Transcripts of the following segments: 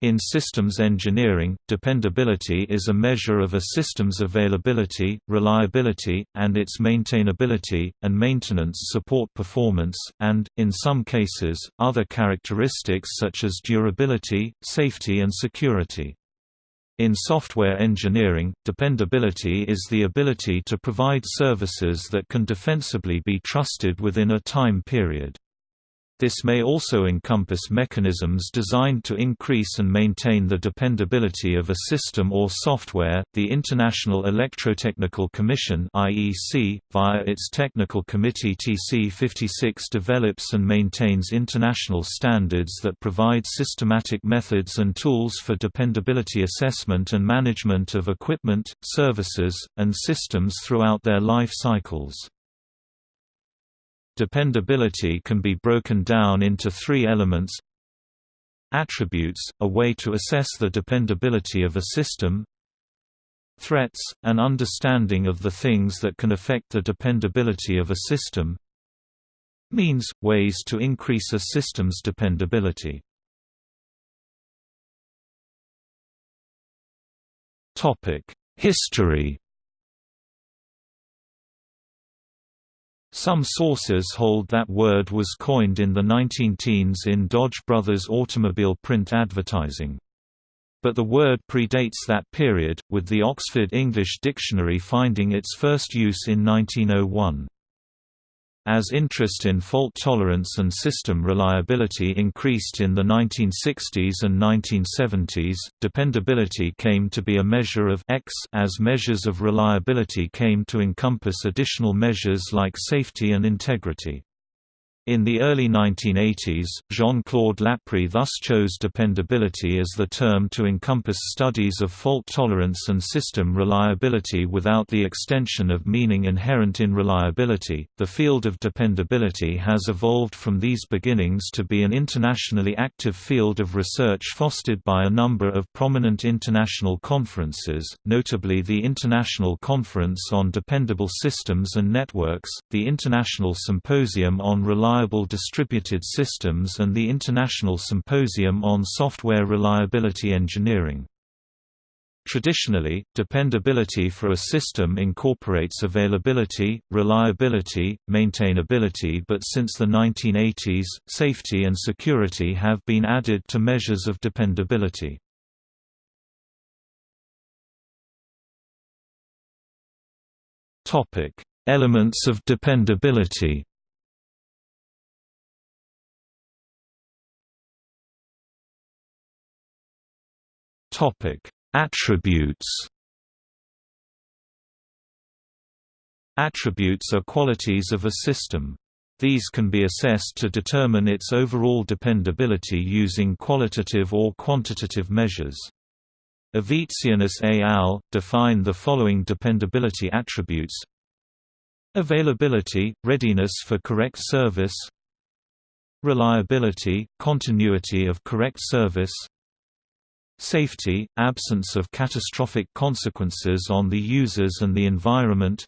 In systems engineering, dependability is a measure of a system's availability, reliability, and its maintainability, and maintenance support performance, and, in some cases, other characteristics such as durability, safety and security. In software engineering, dependability is the ability to provide services that can defensibly be trusted within a time period. This may also encompass mechanisms designed to increase and maintain the dependability of a system or software. The International Electrotechnical Commission (IEC), via its technical committee TC56, develops and maintains international standards that provide systematic methods and tools for dependability assessment and management of equipment, services, and systems throughout their life cycles. Dependability can be broken down into three elements. Attributes, a way to assess the dependability of a system. Threats, an understanding of the things that can affect the dependability of a system. Means, ways to increase a system's dependability. History Some sources hold that word was coined in the 19-teens in Dodge Brothers automobile print advertising. But the word predates that period, with the Oxford English Dictionary finding its first use in 1901. As interest in fault tolerance and system reliability increased in the 1960s and 1970s, dependability came to be a measure of X as measures of reliability came to encompass additional measures like safety and integrity. In the early 1980s, Jean-Claude Laprie thus chose dependability as the term to encompass studies of fault tolerance and system reliability without the extension of meaning inherent in reliability. The field of dependability has evolved from these beginnings to be an internationally active field of research fostered by a number of prominent international conferences, notably the International Conference on Dependable Systems and Networks, the International Symposium on Reliable Reliable Distributed Systems and the International Symposium on Software Reliability Engineering. Traditionally, dependability for a system incorporates availability, reliability, maintainability but since the 1980s, safety and security have been added to measures of dependability. Elements of dependability Topic: Attributes. Attributes are qualities of a system. These can be assessed to determine its overall dependability using qualitative or quantitative measures. Avizienis et al. define the following dependability attributes Availability, readiness for correct service Reliability, continuity of correct service Safety, absence of catastrophic consequences on the users and the environment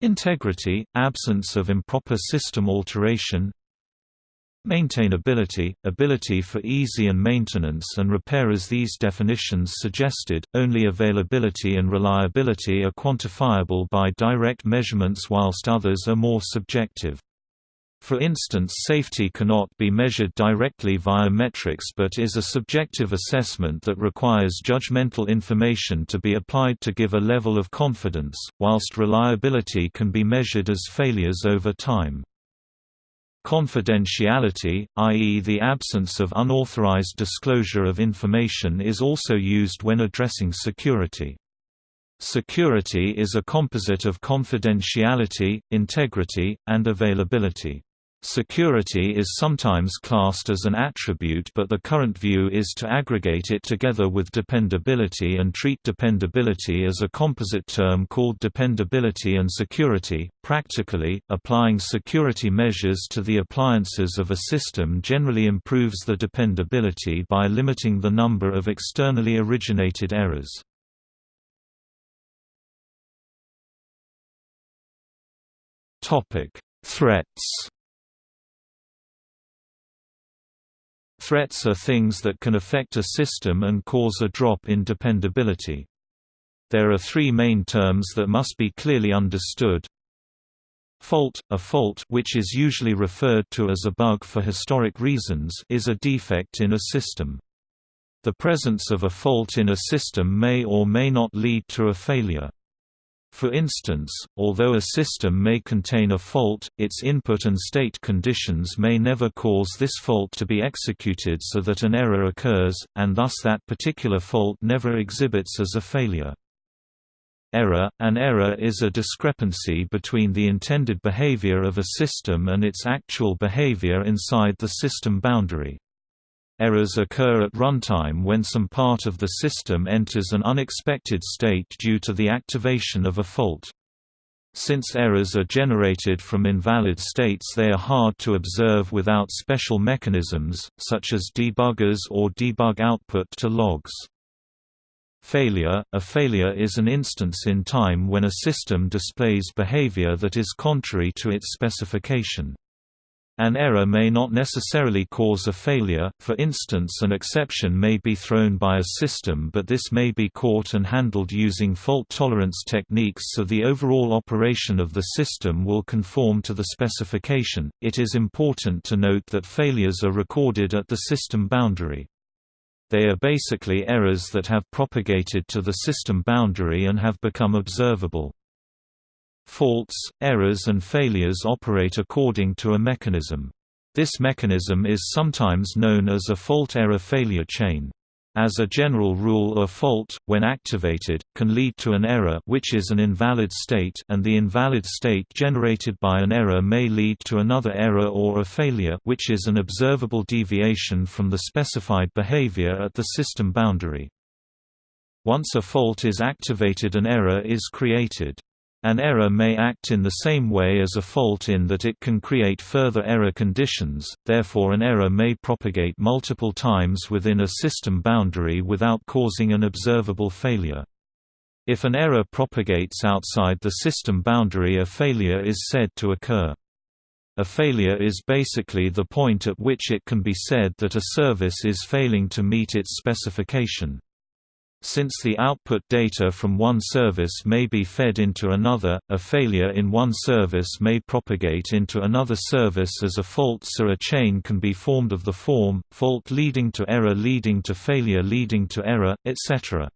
Integrity, absence of improper system alteration Maintainability, ability for easy and maintenance and repair As these definitions suggested, only availability and reliability are quantifiable by direct measurements whilst others are more subjective. For instance safety cannot be measured directly via metrics but is a subjective assessment that requires judgmental information to be applied to give a level of confidence, whilst reliability can be measured as failures over time. Confidentiality, i.e. the absence of unauthorized disclosure of information is also used when addressing security. Security is a composite of confidentiality, integrity, and availability. Security is sometimes classed as an attribute but the current view is to aggregate it together with dependability and treat dependability as a composite term called dependability and security. Practically, applying security measures to the appliances of a system generally improves the dependability by limiting the number of externally originated errors. Topic: Threats Threats are things that can affect a system and cause a drop in dependability. There are three main terms that must be clearly understood. Fault – A fault which is usually referred to as a bug for historic reasons is a defect in a system. The presence of a fault in a system may or may not lead to a failure. For instance, although a system may contain a fault, its input and state conditions may never cause this fault to be executed so that an error occurs, and thus that particular fault never exhibits as a failure. Error – An error is a discrepancy between the intended behavior of a system and its actual behavior inside the system boundary. Errors occur at runtime when some part of the system enters an unexpected state due to the activation of a fault. Since errors are generated from invalid states they are hard to observe without special mechanisms, such as debuggers or debug output to logs. Failure – A failure is an instance in time when a system displays behavior that is contrary to its specification. An error may not necessarily cause a failure, for instance an exception may be thrown by a system but this may be caught and handled using fault tolerance techniques so the overall operation of the system will conform to the specification. It is important to note that failures are recorded at the system boundary. They are basically errors that have propagated to the system boundary and have become observable. Faults, errors and failures operate according to a mechanism. This mechanism is sometimes known as a fault-error-failure chain. As a general rule a fault, when activated, can lead to an error which is an invalid state and the invalid state generated by an error may lead to another error or a failure which is an observable deviation from the specified behavior at the system boundary. Once a fault is activated an error is created. An error may act in the same way as a fault in that it can create further error conditions, therefore an error may propagate multiple times within a system boundary without causing an observable failure. If an error propagates outside the system boundary a failure is said to occur. A failure is basically the point at which it can be said that a service is failing to meet its specification. Since the output data from one service may be fed into another, a failure in one service may propagate into another service as a fault so a chain can be formed of the form, fault leading to error leading to failure leading to error, etc.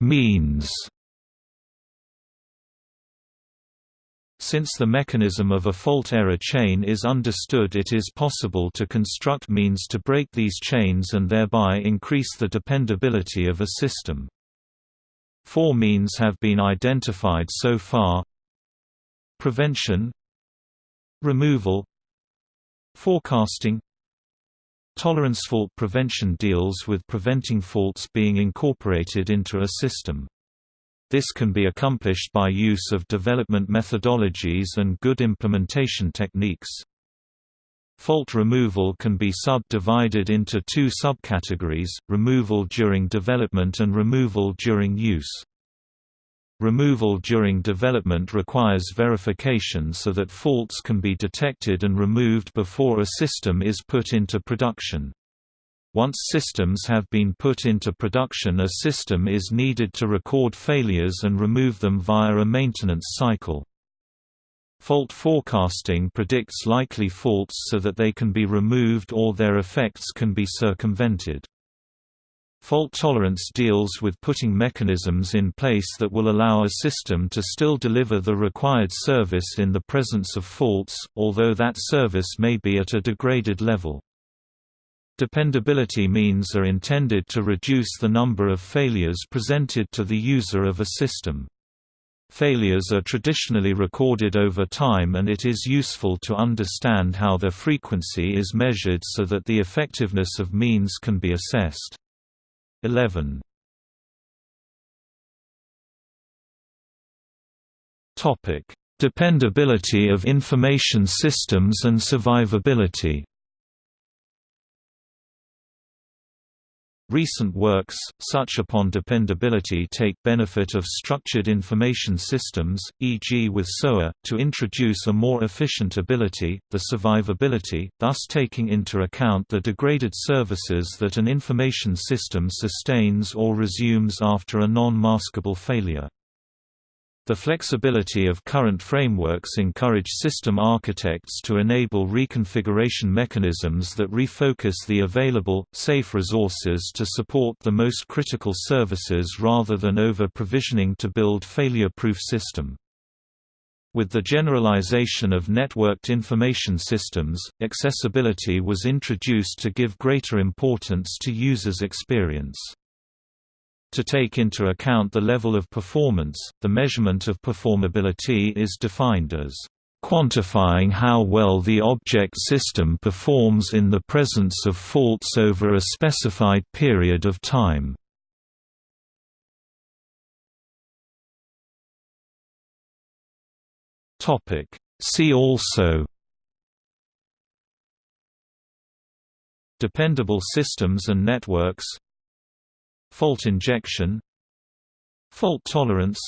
Means Since the mechanism of a fault-error chain is understood it is possible to construct means to break these chains and thereby increase the dependability of a system. Four means have been identified so far Prevention Removal Forecasting Tolerance fault prevention deals with preventing faults being incorporated into a system. This can be accomplished by use of development methodologies and good implementation techniques. Fault removal can be subdivided into two subcategories, removal during development and removal during use. Removal during development requires verification so that faults can be detected and removed before a system is put into production. Once systems have been put into production a system is needed to record failures and remove them via a maintenance cycle. Fault forecasting predicts likely faults so that they can be removed or their effects can be circumvented. Fault tolerance deals with putting mechanisms in place that will allow a system to still deliver the required service in the presence of faults, although that service may be at a degraded level. Dependability means are intended to reduce the number of failures presented to the user of a system. Failures are traditionally recorded over time and it is useful to understand how their frequency is measured so that the effectiveness of means can be assessed. 11. Dependability of information systems and survivability Recent works, such upon dependability take benefit of structured information systems, e.g. with SOA, to introduce a more efficient ability, the survivability, thus taking into account the degraded services that an information system sustains or resumes after a non-maskable failure. The flexibility of current frameworks encourage system architects to enable reconfiguration mechanisms that refocus the available, safe resources to support the most critical services rather than over-provisioning to build failure-proof system. With the generalization of networked information systems, accessibility was introduced to give greater importance to users' experience. To take into account the level of performance, the measurement of performability is defined as quantifying how well the object system performs in the presence of faults over a specified period of time. See also Dependable systems and networks Fault injection Fault tolerance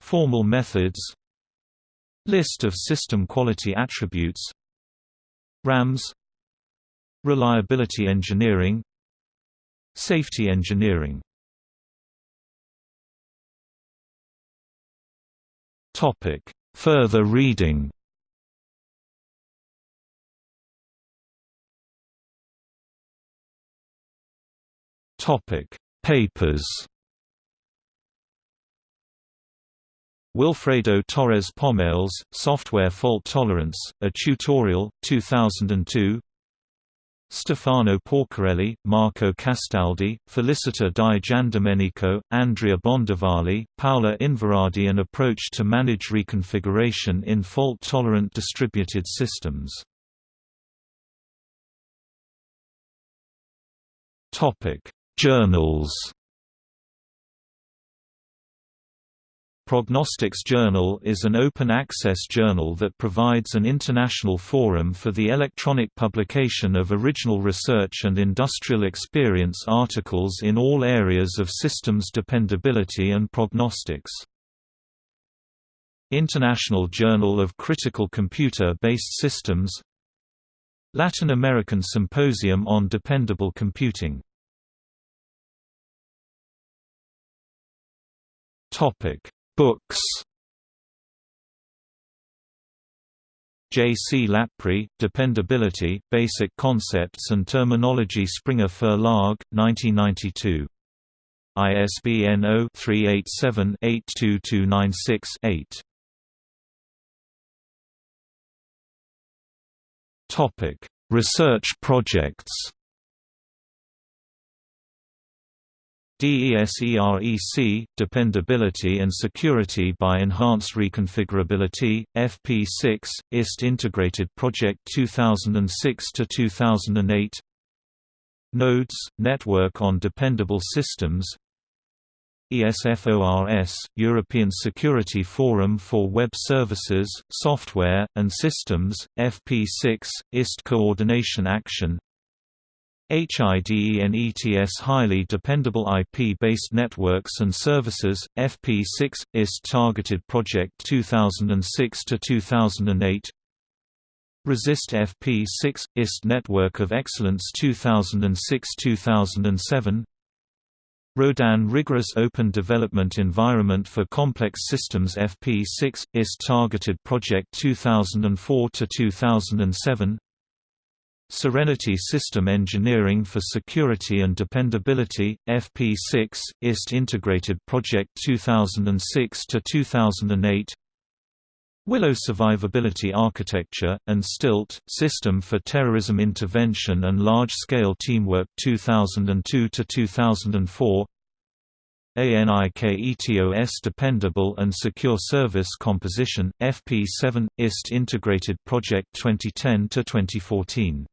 Formal methods List of system quality attributes RAMs Reliability engineering Safety engineering. Topic. Further reading Topic: Papers. Wilfredo Torres Pomales, Software Fault Tolerance, a Tutorial, 2002 Stefano Porcarelli, Marco Castaldi, Felicita Di Giandomenico, Andrea Bondavalli, Paola Inverardi An Approach to Manage Reconfiguration in Fault-Tolerant Distributed Systems Journals Prognostics Journal is an open-access journal that provides an international forum for the electronic publication of original research and industrial experience articles in all areas of systems dependability and prognostics. International Journal of Critical Computer-Based Systems Latin American Symposium on Dependable Computing Topic: Books. J. C. Laprie, Dependability, Basic Concepts and Terminology Springer Verlag, 1992. ISBN 0-387-82296-8. Research projects DESEREC, Dependability and Security by Enhanced Reconfigurability, FP6, IST Integrated Project 2006–2008 Nodes, Network on Dependable Systems. ESFORS, European Security Forum for Web Services, Software, and Systems, FP6, IST Coordination Action HIDENETS Highly Dependable IP-Based Networks and Services, FP6, IST Targeted Project 2006–2008 Resist FP6, IST Network of Excellence 2006–2007 Rodin Rigorous Open Development Environment for Complex Systems FP6, IST Targeted Project 2004–2007 Serenity System Engineering for Security and Dependability, FP6, IST Integrated Project 2006–2008 Willow Survivability Architecture, and STILT, System for Terrorism Intervention and Large-Scale Teamwork 2002–2004 ANIKETOS Dependable and Secure Service Composition, FP7, IST Integrated Project 2010–2014